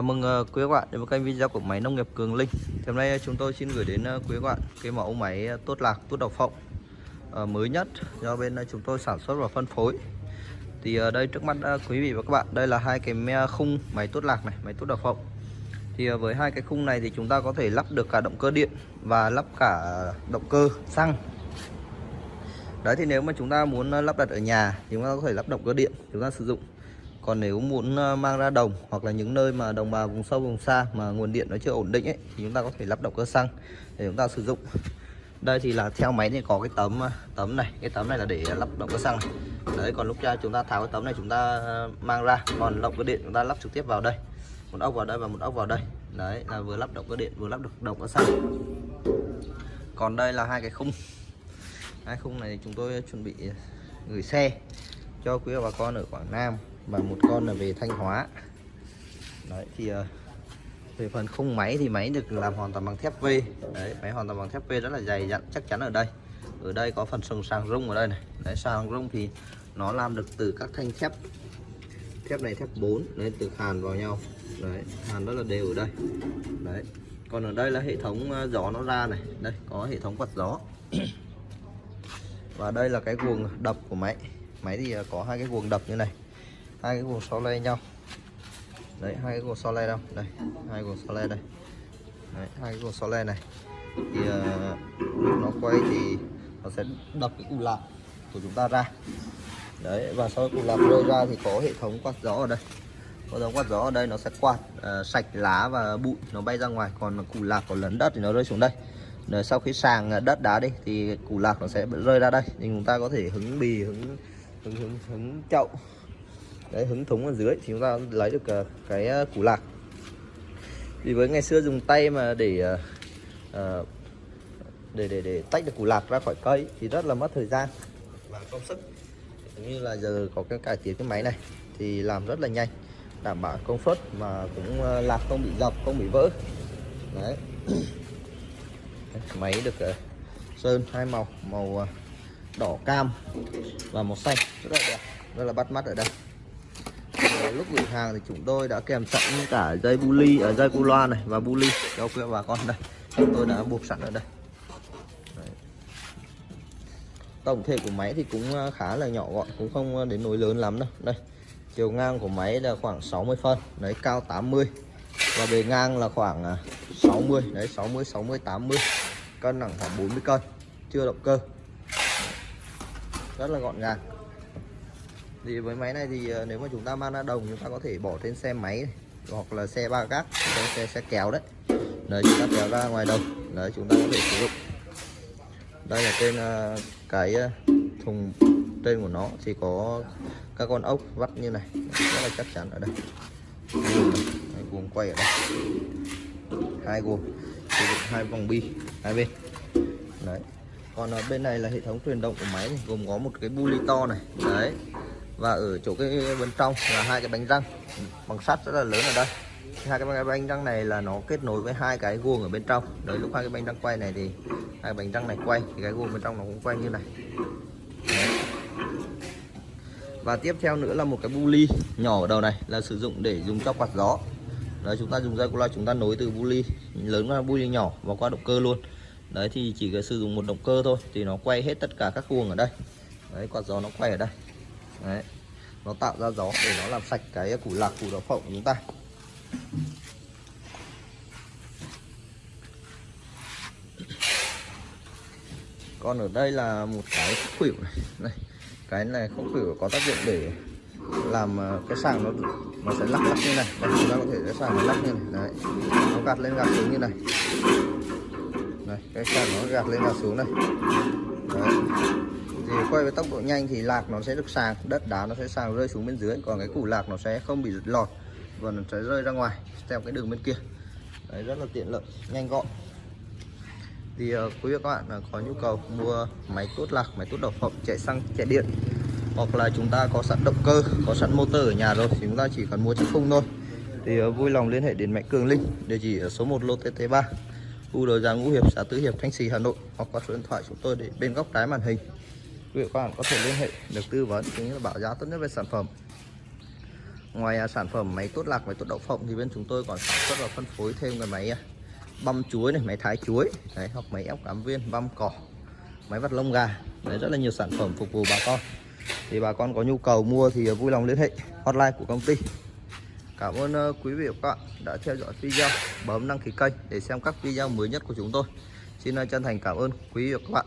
Chào mừng ờ, quý các bạn đến với kênh video của máy nông nghiệp Cường Linh. Thì hôm nay ờ, chúng tôi xin gửi đến ờ, quý các bạn cái mẫu máy tốt lạc tốt độc phộng mới nhất do bên chúng tôi sản xuất và phân phối. Thì ở đây trước mắt quý vị và các bạn đây là hai cái khung máy tốt lạc này, máy tốt độc phộng. Thì với hai cái khung này thì chúng ta có thể lắp được cả động cơ điện và lắp cả động cơ xăng. Đấy thì nếu mà chúng ta muốn lắp đặt ở nhà thì chúng ta có thể lắp động cơ điện chúng ta sử dụng còn nếu muốn ờ, mang ra đồng hoặc là những nơi mà đồng bào vùng sâu, vùng xa mà nguồn điện nó chưa ổn định ấy, thì chúng ta có thể lắp động cơ xăng để chúng ta sử dụng. Đây thì là theo máy thì có cái tấm ờ, tấm này. Cái tấm này là để lắp động cơ xăng này. Đấy, còn lúc ra chúng ta tháo cái tấm này chúng ta ờ, mang ra. Còn động cơ điện chúng ta lắp trực tiếp vào đây. Một ốc vào đây và một ốc vào đây. Đấy, là vừa lắp động cơ điện, vừa lắp được động cơ xăng. Còn đây là hai cái khung. Hai khung này chúng tôi chuẩn bị gửi xe cho quý bà con ở Quảng Nam và một con là về Thanh Hóa. Đấy, thì ờ, về phần khung máy thì máy được làm hoàn toàn bằng thép V. Đấy, máy hoàn toàn bằng thép V rất là dày, dặn, chắc chắn ở đây. Ở đây có phần sừng sàng rung ở đây này. Đấy, sàng rung thì nó làm được từ các thanh thép. Thép này thép 4 đấy, từ hàn vào nhau. Đấy, hàn rất là đều ở đây. Đấy, còn ở đây là hệ thống ờ, gió nó ra này. Đây, có hệ thống quạt gió. Và đây là cái guồng đập của máy. Máy thì ờ, có hai cái guồng đập như này hai cái guồng so le nhau. Đấy hai cái guồng so le đâu? Đây hai guồng so le đây. Đấy, hai cái guồng so le này. Thì uh, lúc nó quay thì nó sẽ đập cái củ lạc của chúng ta ra. Đấy và sau củ lạc rơi ra thì có hệ thống quạt gió ở đây. Có giống quạt gió ở đây nó sẽ quạt uh, sạch lá và bụi nó bay ra ngoài. Còn củ lạc có lấn đất thì nó rơi xuống đây. Rồi sau khi sàng ờ, đất đá đi thì củ lạc nó sẽ rơi ra đây. Thì chúng ta có thể hứng bì hứng hứng hứng, hứng chậu đấy hứng thúng ở dưới thì chúng ta lấy được uh, cái ờ, củ lạc. Vì với ngày xưa dùng tay mà để uh, để để để tách được củ lạc ra khỏi cây thì rất là mất thời gian và công sức. Như là giờ có cái cải tiến cái máy này thì làm rất là nhanh đảm bảo công suất mà cũng lạc không bị dập không bị vỡ. Đấy. Máy được uh, sơn hai màu màu đỏ cam và màu xanh. Rất là đẹp rất là bắt mắt ở đây. Ờ, lúc gửi hàng thì chúng tôi đã kèm sẵn cả dây bu ly ở dây bu loa này và bu ly. Cho quý bà con đây, chúng tôi đã buộc sẵn ở đây. Đấy. tổng thể của máy thì cũng ờ, khá là nhỏ gọn, cũng không đến nỗi lớn lắm đâu. Đây, chiều ngang của máy là khoảng 60 phân, đấy, cao 80 và bề ngang là khoảng 60 đấy 60 60 80 cân nặng khoảng 40 cân, chưa động cơ. Rất là gọn gàng thì với máy này thì ờ, nếu mà chúng ta mang ra đồng chúng ta có thể bỏ trên xe máy này, hoặc là xe ba gác xe, xe, xe kéo đấy. Đấy chúng ta kéo ra ngoài đồng. Đấy chúng ta có thể sử dụng. Đây là trên ờ, cái ờ, thùng trên của nó thì có các con ốc vắt như này. Rất là chắc chắn ở đây. Hai guồng quay ở đây. Hai guồng. Sử dụng hai vòng bi hai bên. Đấy. Còn ở bên này là hệ thống truyền động của máy này, gồm có một cái bu to này. Đấy và ở chỗ cái bên trong là hai cái bánh răng. Bằng sắt rất là lớn ở đây. Hai cái bánh răng này là nó kết nối với hai cái guồng ở bên trong. Đấy, lúc hai cái bánh răng quay này thì hai bánh răng này quay, thì cái guồng bên trong nó cũng quay như này. Đấy. và tiếp theo nữa là một cái bu ly nhỏ ở đầu này là sử dụng để dùng cho quạt gió. Đấy, chúng ta dùng dây loa chúng ta nối từ bu ly lớn qua bu ly nhỏ và qua động cơ luôn. Đấy, thì chỉ cần sử dụng một động cơ thôi, thì nó quay hết tất cả các guồng ở đây. Đấy, quạt gió nó quay ở đây đấy. Nó tạo ra gió để nó làm sạch cái củ lạc củ đậu phộng của chúng ta. Còn ở đây là một cái khuỷu này. Này cái này không khuỷu có tác dụng để làm ờ, cái sàng nó nó sẽ lắc lắc như này. Đây, chúng ta có thể cái sàng nó lắc như này. Đấy. Nó gạt lên gạt xuống như này. Đây cái sàng nó gạt lên gạt xuống này. Đấy thì quay với tốc độ nhanh thì lạc nó sẽ được sàng đất đá nó sẽ sàng rơi xuống bên dưới còn cái củ lạc nó sẽ không bị lọt và nó sẽ rơi ra ngoài theo cái đường bên kia. Đấy rất là tiện lợi nhanh gọn. Thì uh, quý vị các bạn uh, có nhu cầu mua máy tốt lạc máy tốt độc phẩm chạy xăng chạy điện hoặc là chúng ta có sẵn động cơ có sẵn motor ở nhà rồi thì chúng ta chỉ cần mua chiếc khung thôi. Thì uh, vui lòng liên hệ đến máy cường linh địa chỉ ở số 1 lô tt 3 khu đồi giang ngũ hiệp xã tứ hiệp thanh trì hà nội hoặc qua số điện thoại chúng tôi để bên góc trái màn hình quý vị các bạn có thể liên hệ được tư vấn cũng như là bảo giá tốt nhất về sản phẩm? Ngoài à, sản phẩm máy tốt lạc máy tốt đậu phộng thì bên chúng tôi còn sản xuất và phân phối thêm cái máy à, băm chuối này máy thái chuối. Đấy, hoặc máy ép cám viên băm cỏ máy vặt lông gà. Đấy rất là nhiều sản phẩm phục vụ bà con. Thì bà con có nhu cầu mua thì à, vui lòng liên hệ hotline của công ty. Cảm ơn quý vị và các bạn đã theo dõi video. Bấm đăng ký kênh để xem các video mới nhất của chúng tôi. Xin chân thành cảm ơn quý vị và các bạn.